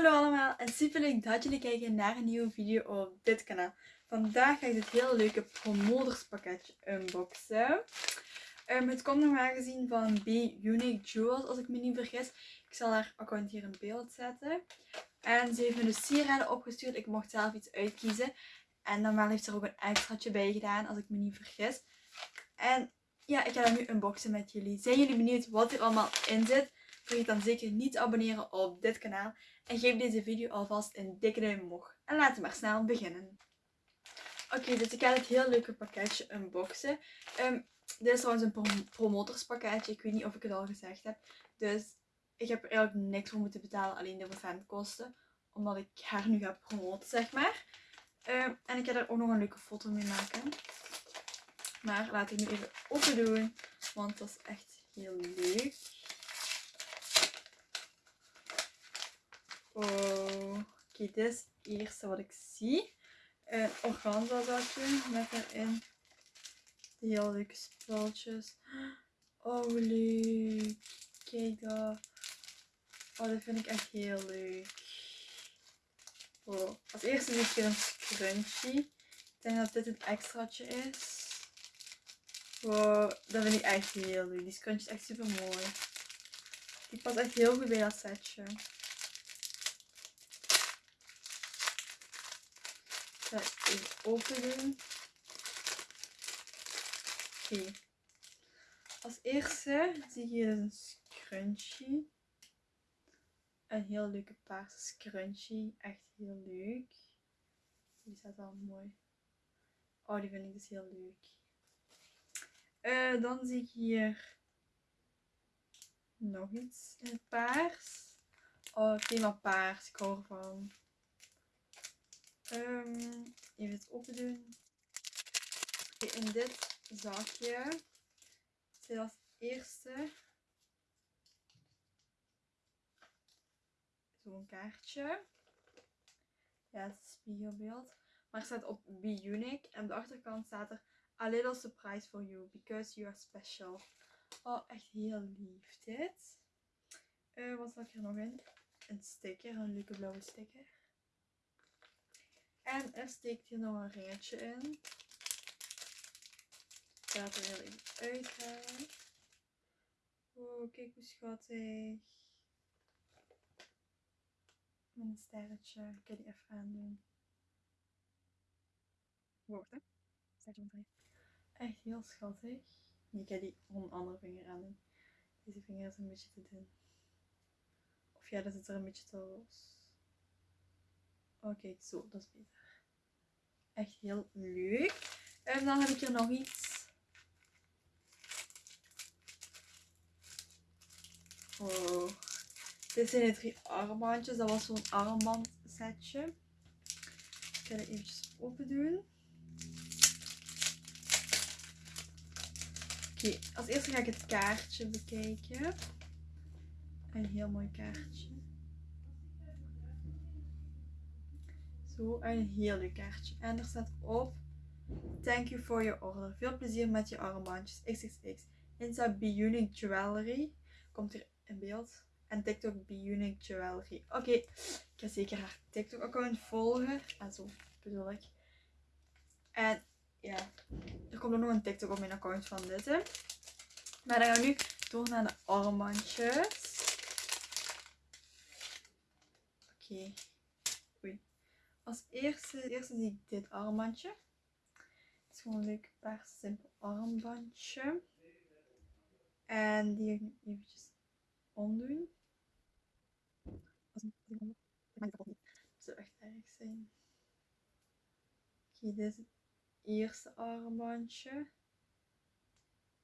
Hallo allemaal en super leuk dat jullie kijken naar een nieuwe video op dit kanaal. Vandaag ga ik dit heel leuke promoterspakketje unboxen. Um, het komt normaal gezien van B Unique Jewels als ik me niet vergis. Ik zal haar account hier in beeld zetten. En ze heeft me dus sieraden opgestuurd. Ik mocht zelf iets uitkiezen. En normaal heeft ze er ook een extraatje bij gedaan als ik me niet vergis. En ja, ik ga dat nu unboxen met jullie. Zijn jullie benieuwd wat er allemaal in zit? Vergeet dan zeker niet te abonneren op dit kanaal. En geef deze video alvast een dikke duim omhoog. En laten we maar snel beginnen. Oké, dus ik ga het heel leuke pakketje unboxen. Um, dit is trouwens een prom promotorspakketje. Ik weet niet of ik het al gezegd heb. Dus ik heb er eigenlijk niks voor moeten betalen. Alleen de verzendkosten. Omdat ik haar nu ga promoten, zeg maar. Um, en ik ga er ook nog een leuke foto mee maken. Maar laat ik nu even open doen. Want dat is echt heel leuk. Oh, dit is het eerste wat ik zie. Een organza zakje met erin de heel leuke spulletjes. Oh, leuk. Kijk dat. Oh, dat vind ik echt heel leuk. Oh. Als eerste zie ik hier een scrunchie. Ik denk dat dit het extraatje is. Wow, dat vind ik echt heel leuk. Die scrunchie is echt super mooi. Die past echt heel goed bij dat setje. Ga even open doen. Oké. Als eerste zie je hier een scrunchie. Een heel leuke paarse scrunchie. Echt heel leuk. Die staat al mooi. Oh, die vind ik dus heel leuk. Uh, dan zie ik hier nog iets in het paars. Oh, thema paars. Ik hou ervan. Um, even het open doen. In dit zakje zit als eerste zo'n kaartje. Ja, het is spiegelbeeld. Maar het staat op Be Unique. En op de achterkant staat er A little surprise for you because you are special. Oh, echt heel lief dit. Uh, wat zat er nog in? Een sticker, een leuke blauwe sticker. En er steekt hier nog een ringetje in. Ik ga het er heel even uithalen. Oh, kijk hoe schattig. Met een sterretje. Ik ga die even aandoen. Woord, hè? Sterretje Echt heel schattig. Ik ga die om een andere vinger aandoen. Deze vinger is een beetje te dun. Of ja, dat zit er een beetje te los. Oké, zo, dat is beter. Echt heel leuk. En dan heb ik hier nog iets. Oh. Dit zijn de drie armbandjes. Dat was zo'n armbandsetje. Ik ga het eventjes open doen. Oké, als eerste ga ik het kaartje bekijken. Een heel mooi kaartje. Zo, een heel leuk kaartje. En er staat op, thank you for your order. Veel plezier met je armbandjes XXX. Insta Be Unique Jewelry. Komt hier in beeld. En TikTok Be Unique Jewelry. Oké, ik ga zeker haar TikTok account volgen. En zo bedoel ik. En ja, er komt ook nog een TikTok op mijn account van dit. Hè. Maar dan gaan we nu door naar de armbandjes. Oké. Als eerste, eerste zie ik dit armbandje. Het is gewoon een leuk paar simpel armbandje. En die ga ik nu eventjes omdoen. Als ik Dat zou echt erg zijn. Oké, dit is het eerste armbandje.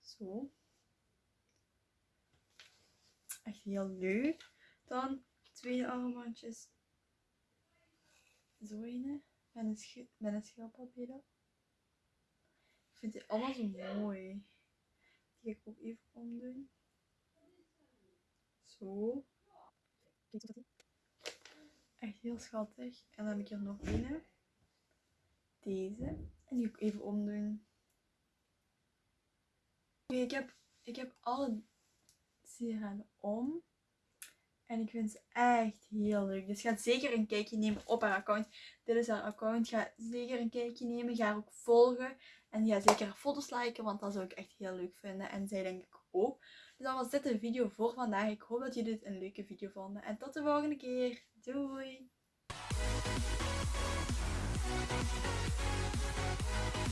Zo. Echt heel leuk. Dan het tweede armbandje zo een met een, sch een schildpadje Ik vind die allemaal zo mooi. Die ga ik ook even omdoen. Zo. Echt heel schattig. En dan heb ik hier nog een. Deze. En die ook even omdoen. Oké, ik heb, ik heb alle sieraden om. En ik vind ze echt heel leuk. Dus ga zeker een kijkje nemen op haar account. Dit is haar account. Ga zeker een kijkje nemen. Ga haar ook volgen. En ga zeker foto's liken, want dat zou ik echt heel leuk vinden. En zij denk ik ook. Dus dat was dit de video voor vandaag. Ik hoop dat jullie dit een leuke video vonden. En tot de volgende keer. Doei!